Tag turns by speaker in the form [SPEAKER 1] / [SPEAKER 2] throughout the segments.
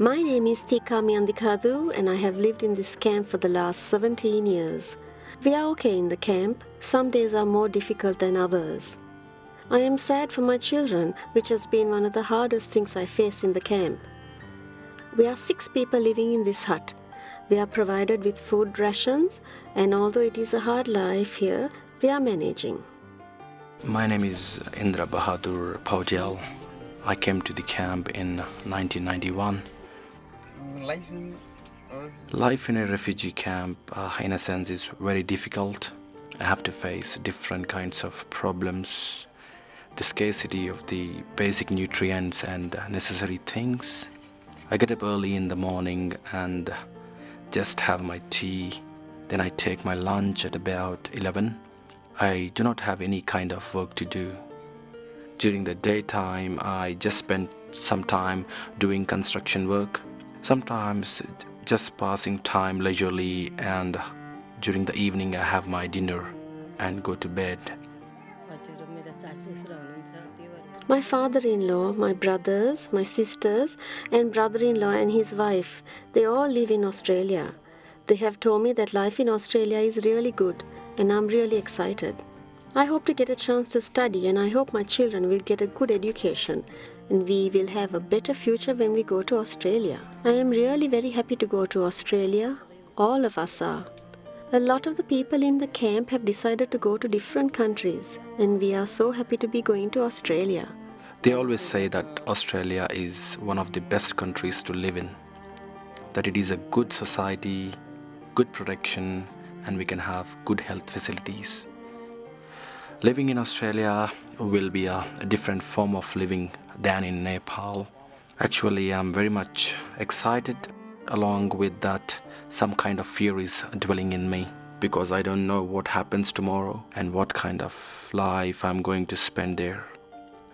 [SPEAKER 1] My name is Tika Miandikadu and I have lived in this camp for the last 17 years. We are okay in the camp. Some days are more difficult than others. I am sad for my children, which has been one of the hardest things I face in the camp. We are six people living in this hut. We are provided with food rations and although it is a hard life here, we are managing.
[SPEAKER 2] My name is Indra Bahadur Paujal. I came to the camp in 1991.
[SPEAKER 3] Life in
[SPEAKER 2] Life in a refugee camp, uh, in a sense, is very difficult. I have to face different kinds of problems, the scarcity of the basic nutrients and necessary things. I get up early in the morning and just have my tea. Then I take my lunch at about 11. I do not have any kind of work to do. During the daytime, I just spend some time doing construction work. Sometimes just passing time leisurely and during the evening I have my dinner and go to bed.
[SPEAKER 1] My father-in-law, my brothers, my sisters and brother-in-law and his wife, they all live in Australia. They have told me that life in Australia is really good and I'm really excited. I hope to get a chance to study and I hope my children will get a good education and we will have a better future when we go to Australia. I am really very happy to go to Australia. All of us are. A lot of the people in the camp have decided to go to different countries and we are so happy to be going to Australia.
[SPEAKER 2] They always say that Australia is one of the best countries to live in, that it is a good society, good protection, and we can have good health facilities. Living in Australia will be a, a different form of living than in Nepal. Actually, I'm very much excited. Along with that, some kind of fear is dwelling in me because I don't know what happens tomorrow and what kind of life I'm going to spend there.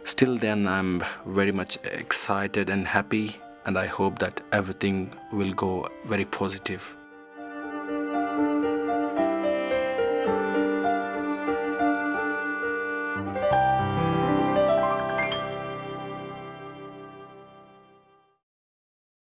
[SPEAKER 2] Still, then, I'm very much excited and happy, and I hope that everything will go very positive.